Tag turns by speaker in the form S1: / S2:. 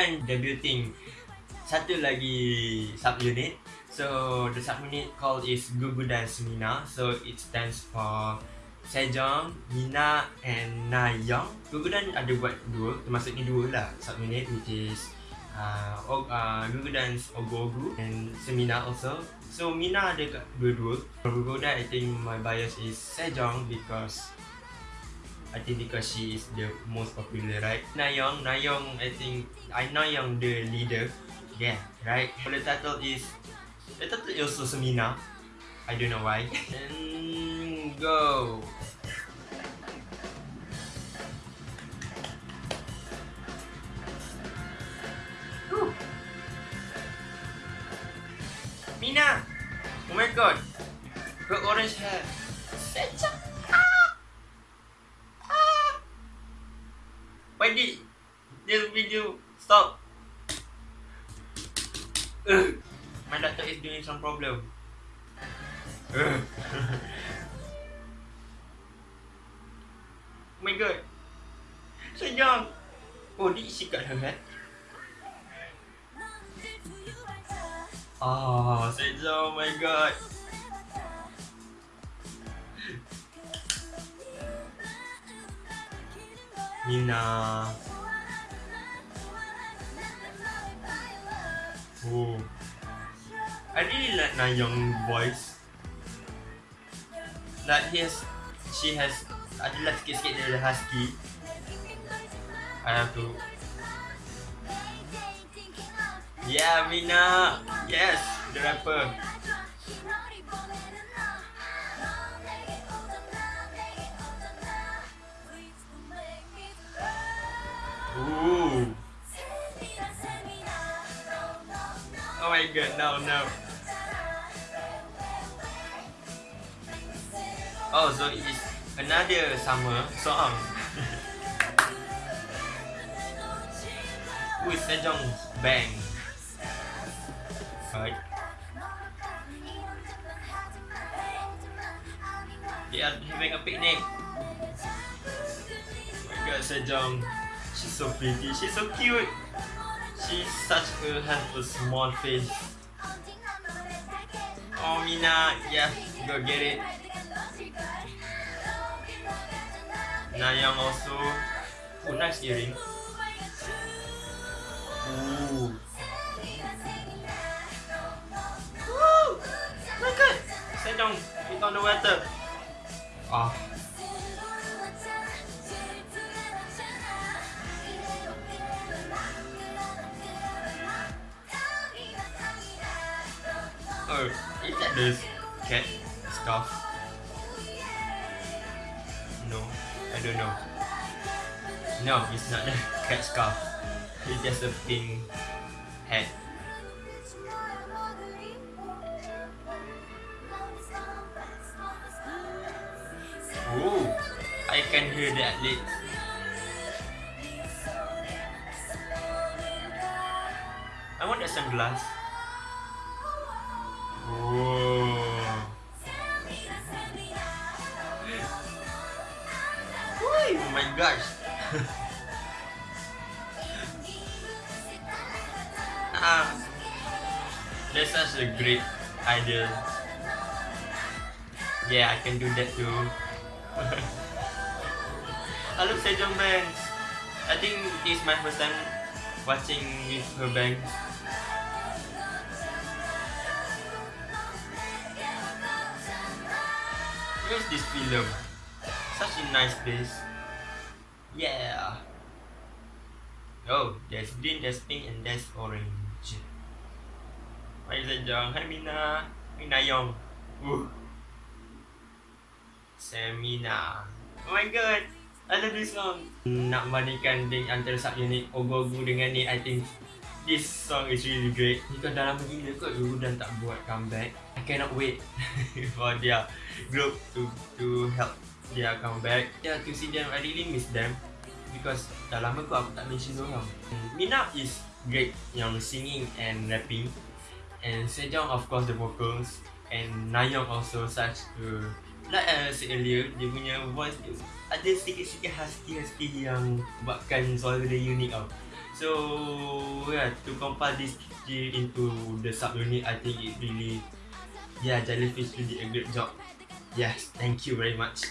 S1: Gugudan debuting satu lagi subunit. So the subunit called is Gugudan Semina. So it stands for Sejong, Mina and Nayong. Gugudan ada buat dua, termasuk ni dua lah subunit which is uh, uh, Gugudan's Ogogu and Semina also. So Mina ada dua-dua. For Gugudan, I think my bias is Sejong because I think because she is the most popular, right? Nayong, Nayong, I think I Nayong the leader. Yeah, right. The title is the title is also Semina. I don't know why. And go. Mina! Oh my god! Got orange hair. Such pagi Dia video stop. My doctor is doing some problem? Oh my god. Sejam. Oh dia isi kat her eh? Ah, oh, sejam, oh my god. Nina. Oh. I really like Nayong voice. Like he has, she has, ada lah sikit-sikit dia ada husky. I have to. Yeah, Mina. Yes, the rapper. Ooh. Oh my god, no, no. Oh, so it is another summer song. With Sejong's bang. Right. They are having a picnic. Oh my god, Sejong. She's so pretty. She's so cute. She's such a has a small face. Oh Mina, yeah, go get it. Nayong also. Oh, nice earring. Ooh. Woo! My god! Sejong, it's on the water. Ah. Oh, is that the cat scarf? No, I don't know. No, it's not the cat scarf. It's just a pink hat. Ooh, I can hear that athletes. I want a sunglass. My gosh. ah, that's such a great idea. Yeah, I can do that too. I love Sejong Banks. I think this is my first time watching with her bangs. Where's this film? Such a nice place. Yeah. Oh, there's green, there's pink, and there's orange. Hi Zajong, hi Mina, hi Nayong. Woo. Semina. Oh my god, I love this song. Nak bandingkan di antara subunit Ogogu dengan ni, I think this song is really great. Ni kan dah lama gila kot Gugu dan tak buat comeback. I cannot wait for their group to to help their comeback. Yeah, to see them, I really miss them because dah lama kot aku tak mention orang. Mina is great yang singing and rapping. And Sejong of course the vocals and Nayong also such a like I said earlier dia punya voice dia ada sedikit-sedikit husky-husky yang buatkan suara dia unik tau. So yeah, to compile this into the subunit, I think it really, yeah, Jellyfish really a great job. Yes, thank you very much.